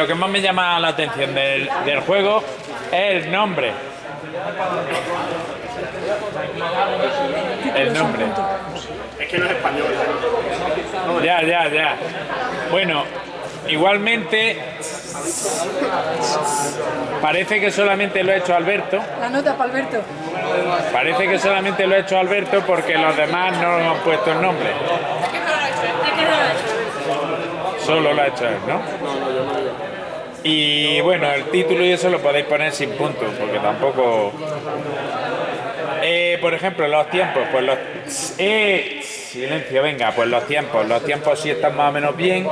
lo que más me llama la atención del, del juego es el nombre. El nombre. Es que no es español. Ya, ya, ya. Bueno, igualmente parece que solamente lo ha hecho Alberto. La nota para Alberto. Parece que solamente lo ha hecho Alberto porque los demás no han puesto el nombre. Solo lo ha hecho él, ¿no? Y bueno, el título y eso lo podéis poner sin puntos, porque tampoco... Eh, por ejemplo, los tiempos, pues los... Eh, silencio, venga, pues los tiempos. Los tiempos sí están más o menos bien.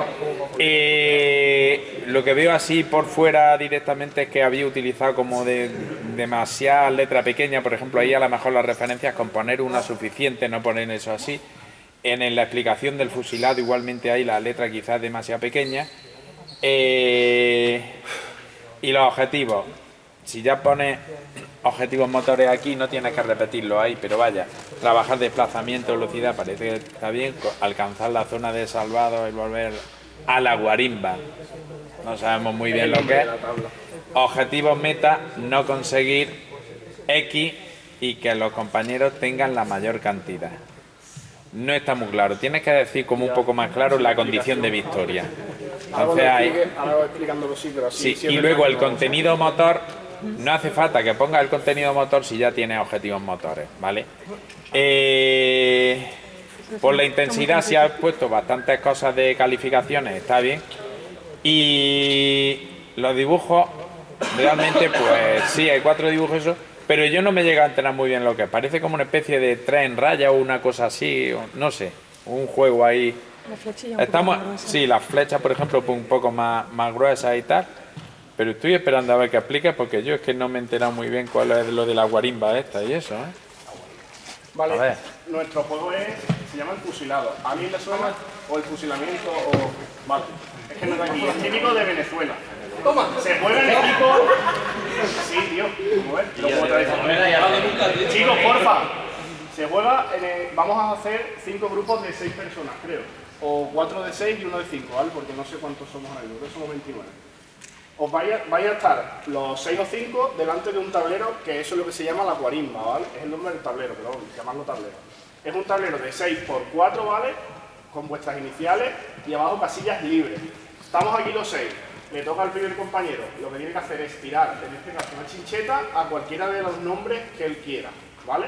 Eh, lo que veo así por fuera directamente es que había utilizado como de demasiada letra pequeña. Por ejemplo, ahí a lo mejor las referencias con poner una suficiente, no poner eso así. En la explicación del fusilado igualmente hay la letra quizás demasiado pequeña. Eh, y los objetivos. Si ya pones objetivos motores aquí, no tienes que repetirlo ahí, pero vaya, trabajar desplazamiento, velocidad, parece que está bien. Alcanzar la zona de salvado y volver a la guarimba. No sabemos muy bien lo que es. Objetivos meta, no conseguir X y que los compañeros tengan la mayor cantidad. No está muy claro. Tienes que decir como un poco más claro la condición de victoria. Entonces hay... Sí, y luego el contenido motor, no hace falta que ponga el contenido motor si ya tiene objetivos motores, ¿vale? Eh, por la intensidad si has puesto bastantes cosas de calificaciones, está bien. Y los dibujos, realmente pues sí, hay cuatro dibujos eso, pero yo no me llega a enterar muy bien lo que es. Parece como una especie de tren raya o una cosa así, no sé, un juego ahí. La Estamos, sí, las flechas, por ejemplo, un poco más, más gruesas y tal. Pero estoy esperando a ver que explique porque yo es que no me he enterado muy bien cuál es lo de la guarimba esta y eso, ¿eh? Vale, A ver. nuestro juego es, se llama el fusilado. ¿A alguien le suena? O el fusilamiento, o... Vale, es que no es aquí, es típico de Venezuela. Toma, se juega en equipo... Sí, tío, lo. Chicos, porfa, se juega, en el- vamos a hacer cinco grupos de seis personas, creo. O cuatro de seis y uno de cinco, ¿vale? Porque no sé cuántos somos ahí, creo que somos 29 os vaya, vaya a estar los 6 o 5 delante de un tablero que eso es lo que se llama la guarimba, ¿vale? Es el nombre del tablero, pero vamos, llamarlo tablero. Es un tablero de 6 por 4, ¿vale? Con vuestras iniciales y abajo casillas libres. Estamos aquí los 6. Le toca al primer compañero. Lo que tiene que hacer es tirar, en este caso, una chincheta a cualquiera de los nombres que él quiera, ¿vale?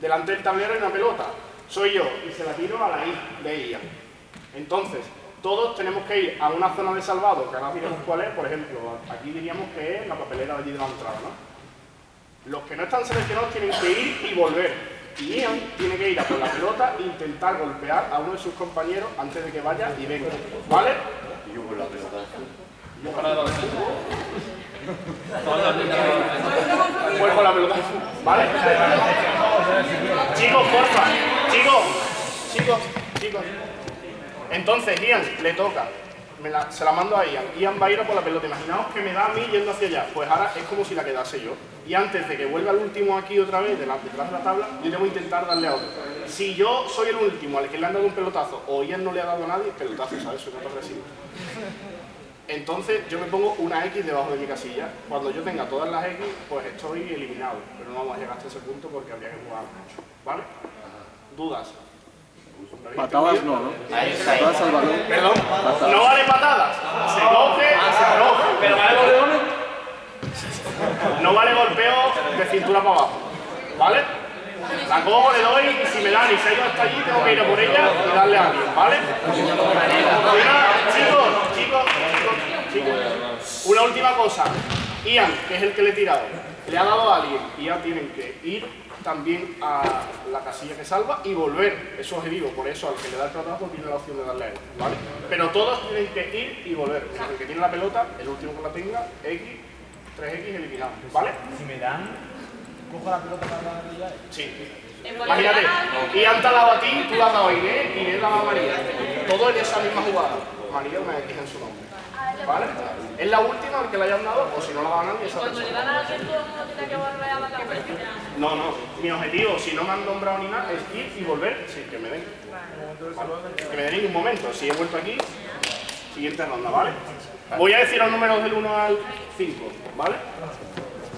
Delante del tablero hay una pelota. Soy yo y se la tiro a la I de Ian. Entonces, todos tenemos que ir a una zona de salvado, que ahora diremos cuál es, por ejemplo, aquí diríamos que es la papelera de allí de la entrada, ¿no? Los que no están seleccionados tienen que ir y volver. Y Ian tiene que ir a por la pelota e intentar golpear a uno de sus compañeros antes de que vaya y venga, ¿vale? Pues con la pelota, ¿vale? Chicos, porfa, chicos, chicos, chicos. Entonces, Ian, le toca. Se la mando a Ian. Ian va a ir a por la pelota. Imaginaos que me da a mí yendo hacia allá. Pues ahora es como si la quedase yo. Y antes de que vuelva el último aquí otra vez, detrás de la tabla, yo que intentar darle a otro. Si yo soy el último al que le han dado un pelotazo o Ian no le ha dado a nadie, pelotazo, ¿sabes? Soy de decirlo. Entonces yo me pongo una X debajo de mi casilla. Cuando yo tenga todas las X, pues estoy eliminado. Pero no vamos a llegar hasta ese punto porque habría que jugar mucho. ¿Vale? ¿Dudas? Patadas no, ¿no? Patadas al balón. Perdón, no vale patadas. Se coge se arroja. Pero vale golpeones. No vale golpeo de cintura para abajo. ¿Vale? La cojo, le doy y si me dan y se ha ido hasta allí, tengo que ir a por ella y darle a alguien, ¿vale? Una- chicos, chicos, chicos, chicos. Una última cosa. Ian, que es el que le he tirado, le ha dado a alguien y ya tienen que ir también a la casilla que salva y volver. Es su objetivo, por eso al que le da el pelotazo tiene la opción de darle a él, ¿vale? Pero todos tienen que ir y volver. El que tiene la pelota, el último que la tenga, X, 3X eliminado, ¿vale? Si me dan, cojo la pelota para darle ya. Sí. Imagínate, Ian te ha dado a ti, tú le has dado a Inés, Inés ha dado a María. Todo en esa misma jugada. María una X en su nombre. ¿Vale? Es la última al que le hayan dado, o si no la dan a nadie, Cuando le dan a alguien, todo el mundo tiene que volver a la. No, no. Mi objetivo, si no me han nombrado ni nada, es ir y volver sin que me den. Vale. Que me den en un momento. Si he vuelto aquí, Siguiente ronda, ¿vale? Voy a decir los números del 1 al 5, ¿vale?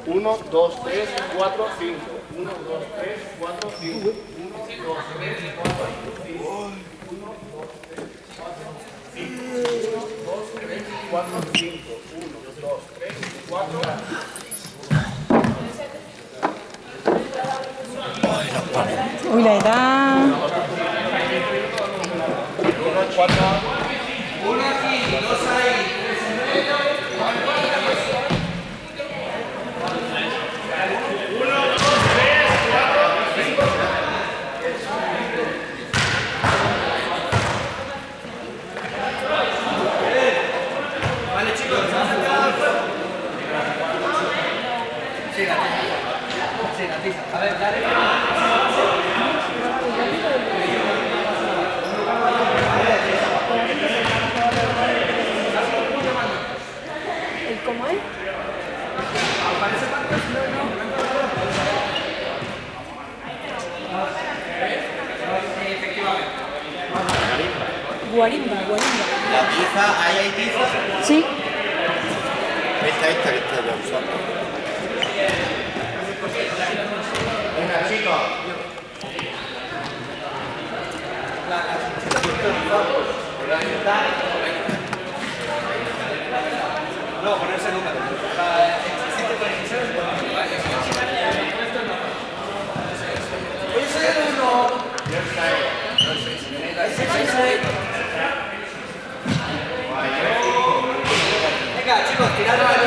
1, 2, 3, 4, 5. 1, 2, 3, 4, 5. 1, 2, 3, 4, 5. 1, 2, 3, 4, 5. 1, 2, 3, 4, 5. Uy, la edad. ¿El cómo es? Guarimba, guarimba. La tiza, ahí hay tiza. Sí. Esta, esta que está ya usando. Venga, chicos, tirad